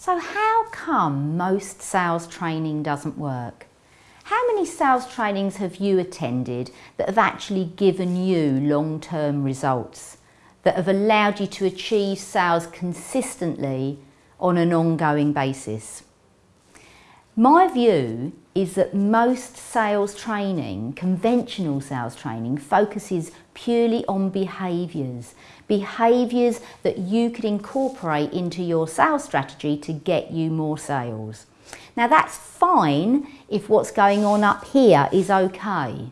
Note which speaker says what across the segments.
Speaker 1: So how come most sales training doesn't work? How many sales trainings have you attended that have actually given you long-term results, that have allowed you to achieve sales consistently on an ongoing basis? My view is that most sales training, conventional sales training, focuses purely on behaviours. Behaviours that you could incorporate into your sales strategy to get you more sales. Now that's fine if what's going on up here is okay.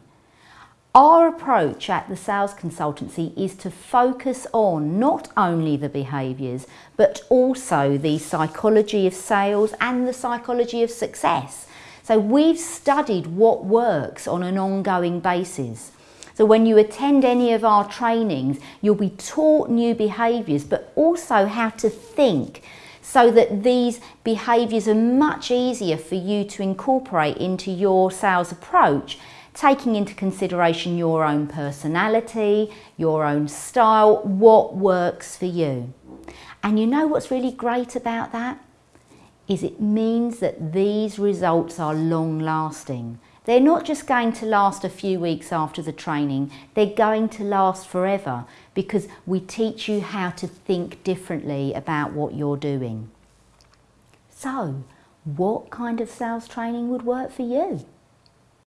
Speaker 1: Our approach at the sales consultancy is to focus on not only the behaviours but also the psychology of sales and the psychology of success. So we've studied what works on an ongoing basis. So when you attend any of our trainings, you'll be taught new behaviours but also how to think so that these behaviours are much easier for you to incorporate into your sales approach taking into consideration your own personality, your own style, what works for you. And you know what's really great about that? Is it means that these results are long lasting. They're not just going to last a few weeks after the training, they're going to last forever because we teach you how to think differently about what you're doing. So, what kind of sales training would work for you?